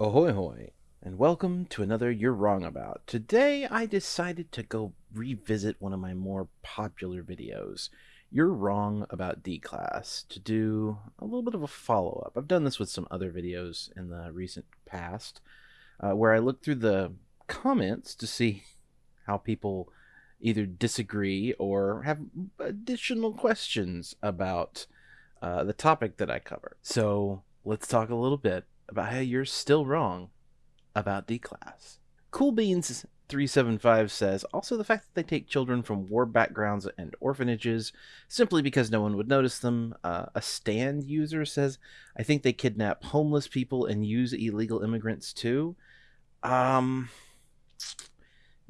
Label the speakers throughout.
Speaker 1: Ahoy hoy, and welcome to another You're Wrong About. Today I decided to go revisit one of my more popular videos, You're Wrong About D-Class, to do a little bit of a follow-up. I've done this with some other videos in the recent past, uh, where I look through the comments to see how people either disagree or have additional questions about uh, the topic that I cover. So let's talk a little bit about how you're still wrong about D class. Cool Beans 375 says also the fact that they take children from war backgrounds and orphanages simply because no one would notice them. Uh, a stand user says, I think they kidnap homeless people and use illegal immigrants too. Um,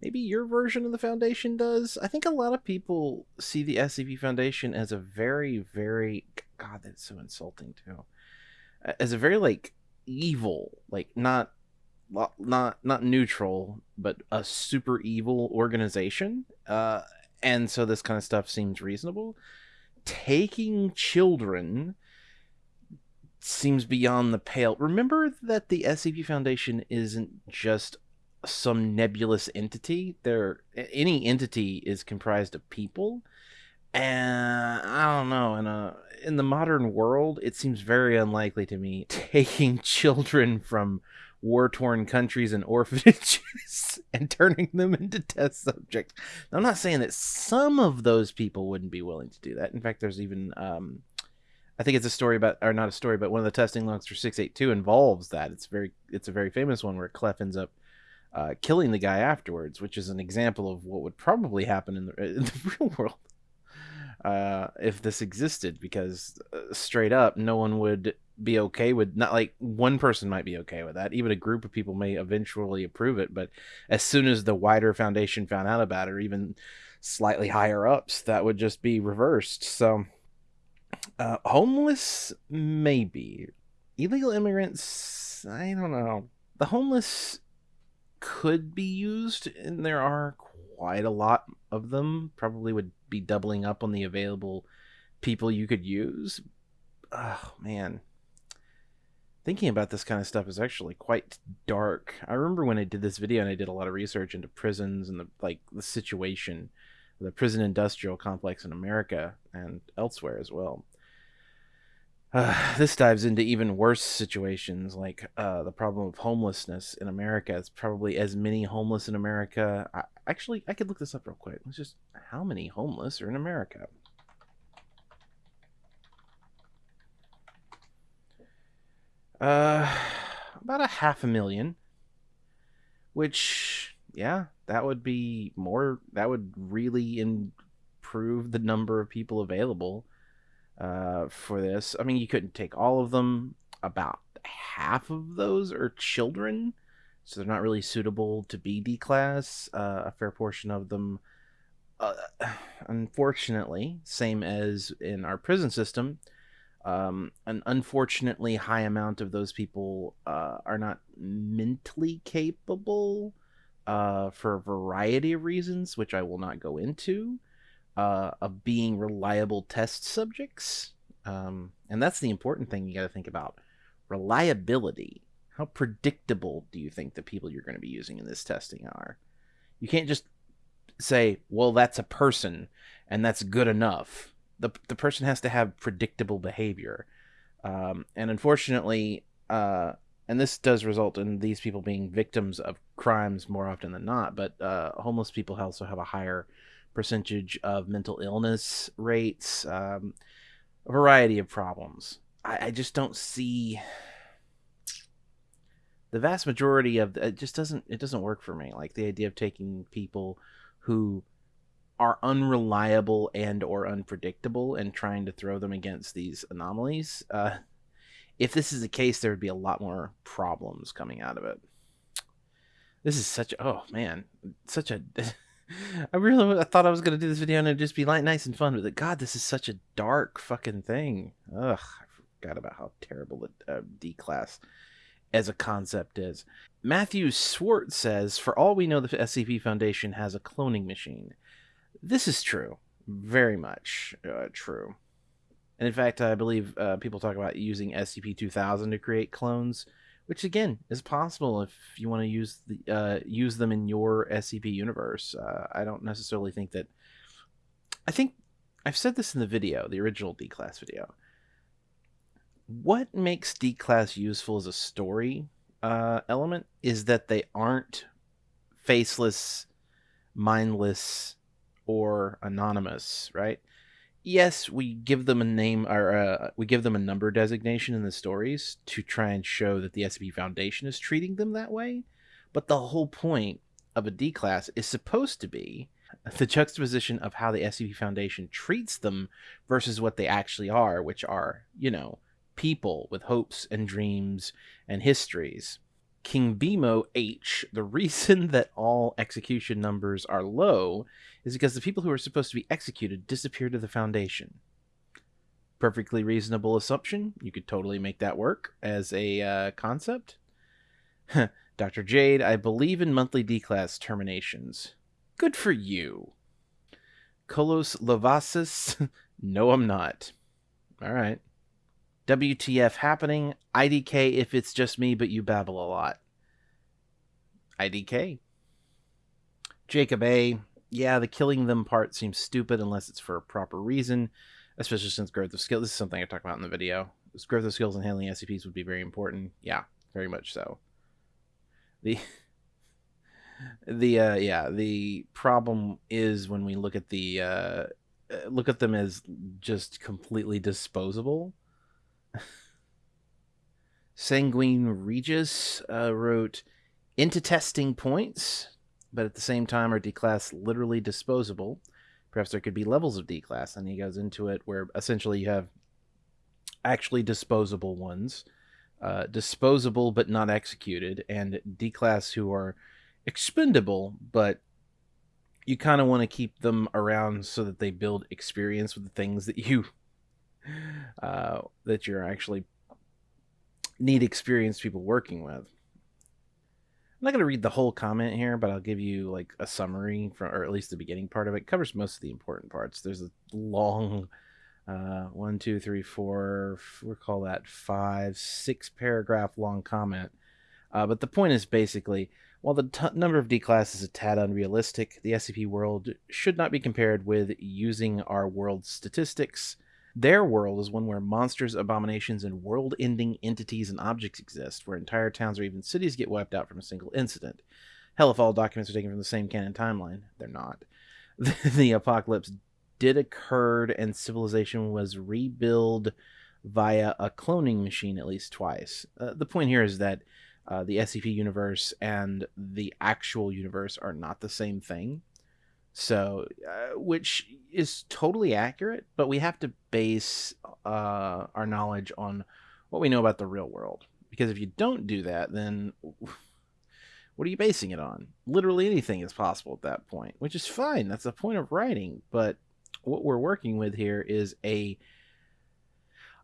Speaker 1: maybe your version of the foundation does. I think a lot of people see the SCP Foundation as a very, very God, that's so insulting too. As a very like evil, like not not not neutral, but a super evil organization. Uh, and so this kind of stuff seems reasonable. Taking children seems beyond the pale. Remember that the SCP Foundation isn't just some nebulous entity. There, any entity is comprised of people, and I don't know. In a in the modern world, it seems very unlikely to me taking children from war torn countries and orphanages and turning them into test subjects. I'm not saying that some of those people wouldn't be willing to do that. In fact, there's even, um, I think it's a story about, or not a story, but one of the testing logs for 682 involves that. It's very, it's a very famous one where Clef ends up uh, killing the guy afterwards, which is an example of what would probably happen in the, in the real world uh, if this existed, because uh, straight up, no one would be okay with not like one person might be okay with that. Even a group of people may eventually approve it, but as soon as the wider foundation found out about it, or even slightly higher ups, that would just be reversed. So, uh, homeless, maybe. Illegal immigrants, I don't know. The homeless could be used, and there are quite a lot of them. Probably would be doubling up on the available people you could use. Oh man. Thinking about this kind of stuff is actually quite dark. I remember when I did this video and I did a lot of research into prisons and the like the situation, the prison industrial complex in America and elsewhere as well. Uh, this dives into even worse situations like uh, the problem of homelessness in America. It's probably as many homeless in America. I, actually, I could look this up real quick. Let's just how many homeless are in America? Uh, about a half a million. Which, yeah, that would be more. That would really improve the number of people available uh, for this. I mean, you couldn't take all of them. About half of those are children, so they're not really suitable to be D class. Uh, a fair portion of them, uh, unfortunately, same as in our prison system, um, an unfortunately high amount of those people uh, are not mentally capable uh, for a variety of reasons, which I will not go into uh, of being reliable test subjects. Um, and that's the important thing you got to think about reliability. How predictable do you think the people you're going to be using in this testing are? You can't just say, well, that's a person and that's good enough. The, the person has to have predictable behavior. Um, and unfortunately, uh, and this does result in these people being victims of crimes more often than not, but uh, homeless people also have a higher percentage of mental illness rates, um, a variety of problems. I, I, just don't see the vast majority of it just doesn't it doesn't work for me. Like the idea of taking people who are unreliable and or unpredictable and trying to throw them against these anomalies. Uh, if this is the case, there would be a lot more problems coming out of it. This is such oh man, such a I really I thought I was gonna do this video and it'd just be light, nice and fun, but God, this is such a dark fucking thing. Ugh, I forgot about how terrible the uh, D class as a concept is. Matthew Swart says, "For all we know, the SCP Foundation has a cloning machine. This is true, very much uh, true." And in fact, I believe uh, people talk about using SCP 2000 to create clones, which again is possible if you want to use the uh, use them in your SCP universe. Uh, I don't necessarily think that. I think I've said this in the video, the original D class video. What makes D class useful as a story uh, element is that they aren't faceless, mindless, or anonymous, right? Yes, we give them a name or uh, we give them a number designation in the stories to try and show that the SCP Foundation is treating them that way, but the whole point of a D class is supposed to be the juxtaposition of how the SCP Foundation treats them versus what they actually are, which are, you know, people with hopes and dreams and histories. King Bimo H, the reason that all execution numbers are low is because the people who are supposed to be executed disappear to the Foundation. Perfectly reasonable assumption. You could totally make that work as a uh, concept. Dr. Jade, I believe in monthly D class terminations. Good for you. Kolos Lovasis, no, I'm not. All right. WTF happening? IDK if it's just me, but you babble a lot. IDK. Jacob A. Yeah, the killing them part seems stupid unless it's for a proper reason, especially since growth of skill. This is something I talked about in the video. This growth of skills and handling SCPs would be very important. Yeah, very much so. The the uh, yeah the problem is when we look at the uh, look at them as just completely disposable Sanguine Regis uh, wrote, into testing points, but at the same time are D-class literally disposable. Perhaps there could be levels of D-class, and he goes into it where essentially you have actually disposable ones, uh, disposable but not executed, and D-class who are expendable, but you kind of want to keep them around so that they build experience with the things that you uh, that you're actually need experienced people working with. I'm not going to read the whole comment here, but I'll give you like a summary from, or at least the beginning part of it. it covers most of the important parts. There's a long, uh, one, two, three, four, we'll call that five, six paragraph long comment. Uh, but the point is basically, while the t- number of D class is a tad unrealistic, the SCP world should not be compared with using our world statistics their world is one where monsters, abominations, and world ending entities and objects exist, where entire towns or even cities get wiped out from a single incident. Hell, if all documents are taken from the same canon timeline, they're not. the apocalypse did occur and civilization was rebuilt via a cloning machine at least twice. Uh, the point here is that uh, the SCP universe and the actual universe are not the same thing. So, uh, which is totally accurate, but we have to base uh, our knowledge on what we know about the real world. Because if you don't do that, then what are you basing it on? Literally anything is possible at that point, which is fine. That's the point of writing. But what we're working with here is a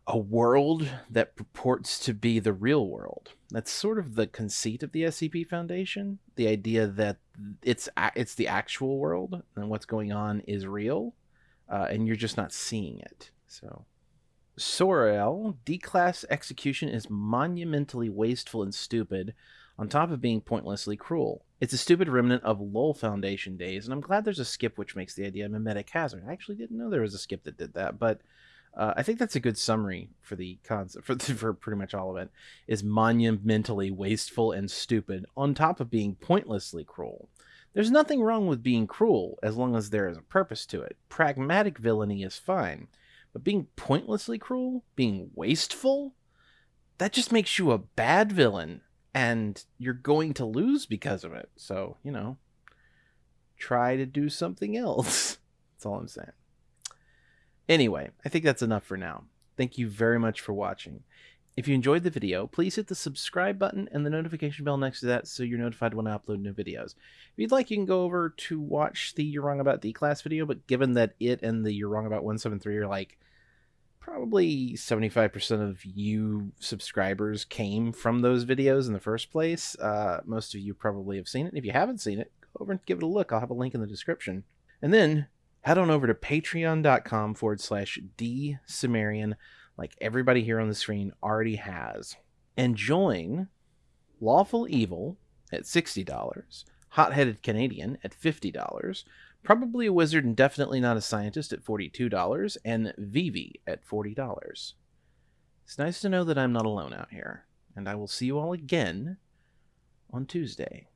Speaker 1: a world that purports to be the real world. That's sort of the conceit of the SCP Foundation. The idea that it's it's the actual world and what's going on is real, uh, and you're just not seeing it. So, Sorel D-class execution is monumentally wasteful and stupid, on top of being pointlessly cruel. It's a stupid remnant of Lowell Foundation days, and I'm glad there's a skip which makes the idea a memetic hazard. I actually didn't know there was a skip that did that, but uh, I think that's a good summary for the concept for, for pretty much all of it. Is monumentally wasteful and stupid, on top of being pointlessly cruel. There's nothing wrong with being cruel as long as there is a purpose to it. Pragmatic villainy is fine, but being pointlessly cruel, being wasteful, that just makes you a bad villain, and you're going to lose because of it. So you know, try to do something else. That's all I'm saying. Anyway, I think that's enough for now. Thank you very much for watching. If you enjoyed the video, please hit the subscribe button and the notification bell next to that so you're notified when I upload new videos. If you'd like, you can go over to watch the You're Wrong About D-Class video, but given that it and the You're Wrong About 173 are like probably 75% of you subscribers came from those videos in the first place, uh, most of you probably have seen it. If you haven't seen it, go over and give it a look. I'll have a link in the description. And then head on over to patreon.com forward slash D Sumerian, like everybody here on the screen already has, and join Lawful Evil at $60, Hot Headed Canadian at $50, Probably a Wizard and Definitely Not a Scientist at $42, and Vivi at $40. It's nice to know that I'm not alone out here, and I will see you all again on Tuesday.